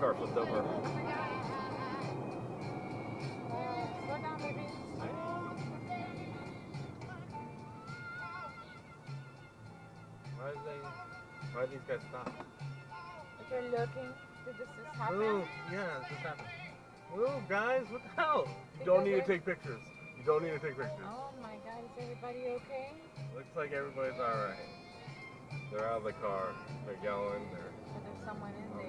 car flipped over. Why is they? Why are these guys stop? They're looking, did this just happen? Move! Yeah, this just happened. Move, guys! What the hell? You don't need to take pictures. You don't need to take pictures. Oh my god, is everybody okay? Looks like everybody's alright. They're out of the car. They're yelling. They're But there's someone in there.